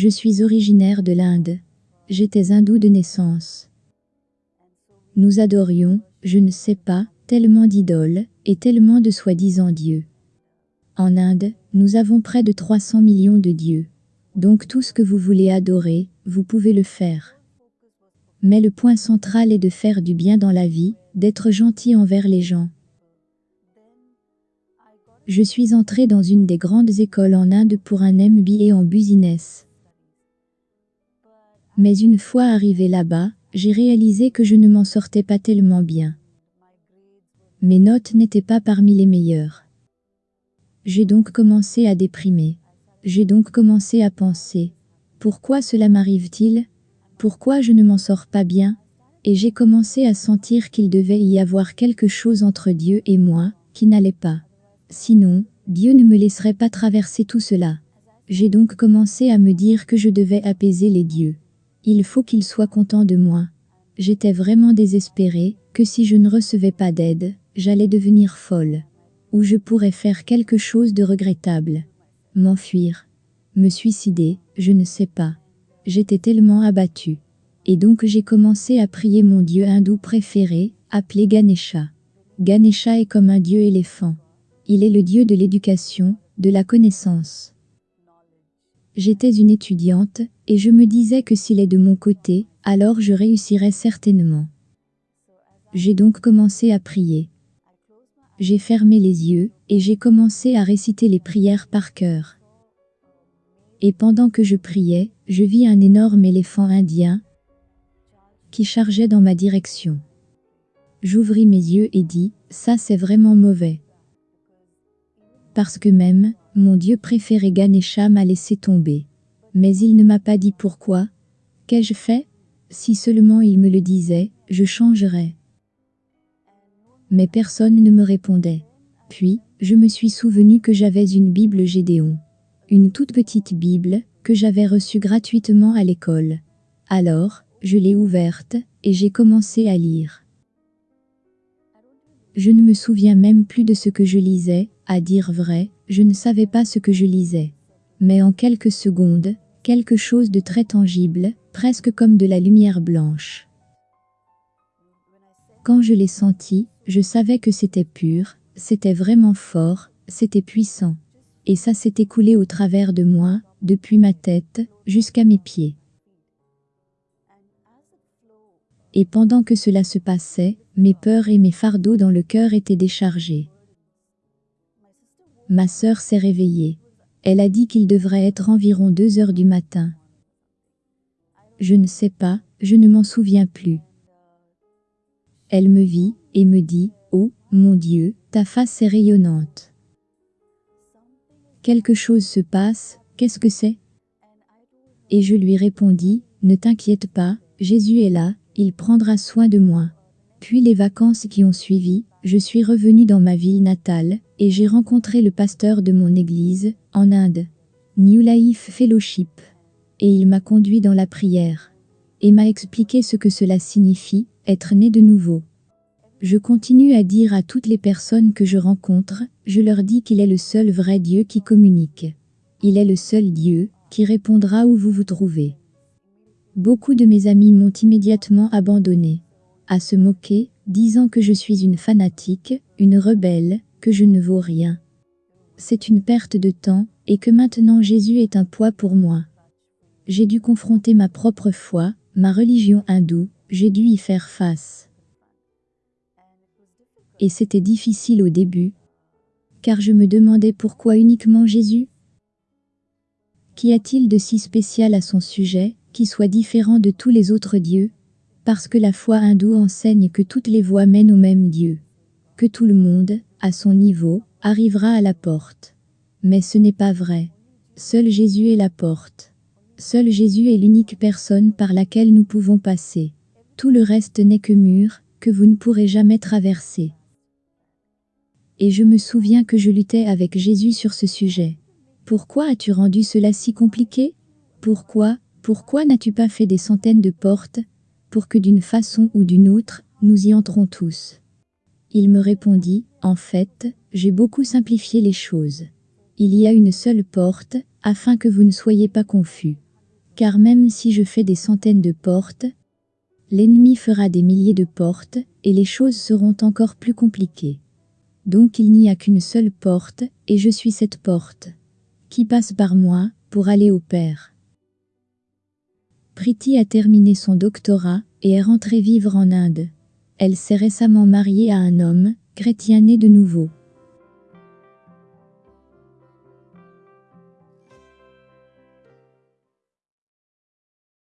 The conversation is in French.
Je suis originaire de l'Inde. J'étais hindou de naissance. Nous adorions, je ne sais pas, tellement d'idoles, et tellement de soi-disant dieux. En Inde, nous avons près de 300 millions de dieux. Donc tout ce que vous voulez adorer, vous pouvez le faire. Mais le point central est de faire du bien dans la vie, d'être gentil envers les gens. Je suis entré dans une des grandes écoles en Inde pour un MBA en business. Mais une fois arrivé là-bas, j'ai réalisé que je ne m'en sortais pas tellement bien. Mes notes n'étaient pas parmi les meilleures. J'ai donc commencé à déprimer. J'ai donc commencé à penser. Pourquoi cela m'arrive-t-il? Pourquoi je ne m'en sors pas bien? Et j'ai commencé à sentir qu'il devait y avoir quelque chose entre Dieu et moi, qui n'allait pas. Sinon, Dieu ne me laisserait pas traverser tout cela. J'ai donc commencé à me dire que je devais apaiser les dieux. Il faut qu'ils soient contents de moi. J'étais vraiment désespérée, que si je ne recevais pas d'aide, j'allais devenir folle. Ou je pourrais faire quelque chose de regrettable. M'enfuir. Me suicider, je ne sais pas. J'étais tellement abattue. Et donc j'ai commencé à prier mon dieu hindou préféré, appelé Ganesha. Ganesha est comme un dieu éléphant. Il est le dieu de l'éducation, de la connaissance. J'étais une étudiante, et je me disais que s'il est de mon côté, alors je réussirais certainement. J'ai donc commencé à prier. J'ai fermé les yeux, et j'ai commencé à réciter les prières par cœur. Et pendant que je priais, je vis un énorme éléphant indien qui chargeait dans ma direction. J'ouvris mes yeux et dis, ça c'est vraiment mauvais. Parce que même, mon dieu préféré Ganesha m'a laissé tomber. Mais il ne m'a pas dit pourquoi. Qu'ai-je fait? Si seulement il me le disait, je changerais. Mais personne ne me répondait. Puis, je me suis souvenu que j'avais une Bible Gédéon. Une toute petite Bible, que j'avais reçue gratuitement à l'école. Alors, je l'ai ouverte, et j'ai commencé à lire. Je ne me souviens même plus de ce que je lisais, à dire vrai, je ne savais pas ce que je lisais. Mais en quelques secondes, quelque chose de très tangible, presque comme de la lumière blanche. Quand je l'ai senti, je savais que c'était pur, c'était vraiment fort, c'était puissant. Et ça s'est écoulé au travers de moi, depuis ma tête, jusqu'à mes pieds. Et pendant que cela se passait, mes peurs et mes fardeaux dans le cœur étaient déchargés. Ma sœur s'est réveillée. Elle a dit qu'il devrait être environ deux heures du matin. Je ne sais pas, je ne m'en souviens plus. Elle me vit, et me dit, Oh, mon Dieu, ta face est rayonnante. Quelque chose se passe, qu'est-ce que c'est? Et je lui répondis, Ne t'inquiète pas, Jésus est là, il prendra soin de moi. Puis les vacances qui ont suivi, je suis revenu dans ma ville natale, et j'ai rencontré le pasteur de mon église, en Inde, New Life Fellowship. Et il m'a conduit dans la prière, et m'a expliqué ce que cela signifie, être né de nouveau. Je continue à dire à toutes les personnes que je rencontre, je leur dis qu'il est le seul vrai Dieu qui communique. Il est le seul Dieu, qui répondra où vous vous trouvez. Beaucoup de mes amis m'ont immédiatement abandonné. À se moquer, disant que je suis une fanatique, une rebelle, que je ne vaux rien. C'est une perte de temps, et que maintenant Jésus est un poids pour moi. J'ai dû confronter ma propre foi, ma religion hindoue, j'ai dû y faire face. Et c'était difficile au début, car je me demandais pourquoi uniquement Jésus? Qu'y a-t-il de si spécial à son sujet, qui soit différent de tous les autres dieux parce que la foi hindoue enseigne que toutes les voies mènent au même Dieu. Que tout le monde, à son niveau, arrivera à la porte. Mais ce n'est pas vrai. Seul Jésus est la porte. Seul Jésus est l'unique personne par laquelle nous pouvons passer. Tout le reste n'est que mur, que vous ne pourrez jamais traverser. Et je me souviens que je luttais avec Jésus sur ce sujet. Pourquoi as-tu rendu cela si compliqué? Pourquoi, pourquoi n'as-tu pas fait des centaines de portes, pour que d'une façon ou d'une autre, nous y entrons tous? Il me répondit, en fait, j'ai beaucoup simplifié les choses. Il y a une seule porte, afin que vous ne soyez pas confus. Car même si je fais des centaines de portes, l'ennemi fera des milliers de portes, et les choses seront encore plus compliquées. Donc il n'y a qu'une seule porte, et je suis cette porte. Qui passe par moi, pour aller au Père. Priti a terminé son doctorat, et est rentrée vivre en Inde. Elle s'est récemment mariée à un homme, chrétien né de nouveau.